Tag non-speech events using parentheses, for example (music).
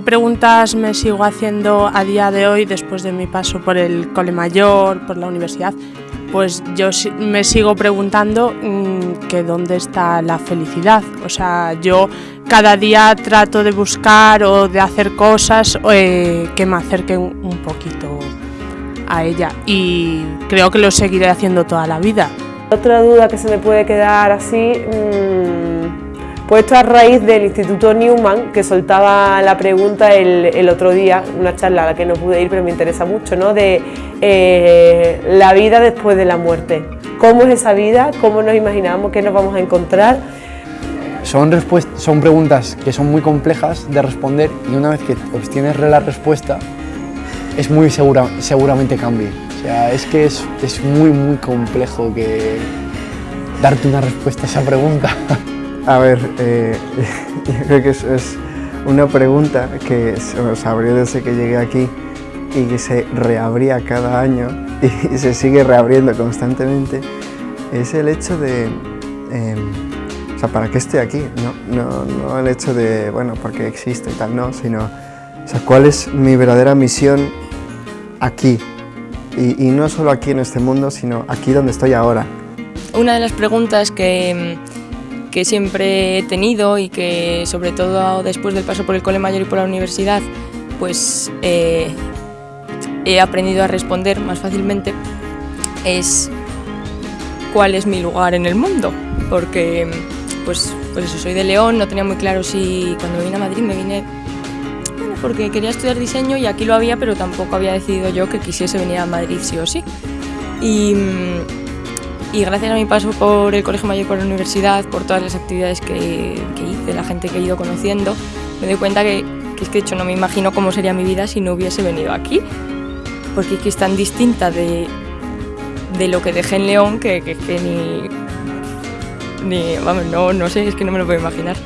preguntas me sigo haciendo a día de hoy después de mi paso por el cole mayor, por la universidad, pues yo me sigo preguntando mm, que dónde está la felicidad. O sea, yo cada día trato de buscar o de hacer cosas eh, que me acerquen un poquito a ella y creo que lo seguiré haciendo toda la vida. Otra duda que se me puede quedar así, mmm, pues esto a raíz del Instituto Newman, que soltaba la pregunta el, otro día, una charla a la que no pude ir pero me interesa mucho, ¿no? de eh, la vida después de la muerte. ¿Cómo es esa vida? ¿Cómo nos imaginamos que nos vamos a encontrar? Son, son preguntas que son muy complejas de responder y una vez que obtienes la respuesta es muy segura, seguramente cambie. O sea, es que es, es muy, muy complejo que darte una respuesta a esa pregunta. (laughs) A ver, eh, (laughs) yo creo que es, es una pregunta que se abrió desde que llegué aquí y que se reabría cada año (laughs) y se sigue reabriendo constantemente, es el hecho de, em, o sea, ¿para qué estoy aquí? No, no, no el hecho de, bueno, porque existe y tal, no, sino, o sea, ¿cuál es mi verdadera misión aquí. Y, no solo aquí en este mundo, sino aquí donde estoy ahora. Una de las preguntas que, que siempre he tenido y que sobre todo después del paso por el cole mayor y por la universidad, pues eh, he aprendido a responder más fácilmente es cuál es mi lugar en el mundo, porque pues, pues eso, soy de León, no tenía muy claro si cuando vine a Madrid me vine porque quería estudiar diseño y aquí lo había, pero tampoco había decidido yo que quisiese venir a Madrid sí o sí. Y, y gracias a mi paso por el Colegio Mayor, por la universidad, por todas las actividades que, hice, la gente que he ido conociendo, me doy cuenta que, que, es que de hecho no me imagino cómo sería mi vida si no hubiese venido aquí, porque es que es tan distinta de, de lo que dejé en León que, que, que ni, ni, vamos, no, no sé, es que no me lo puedo imaginar.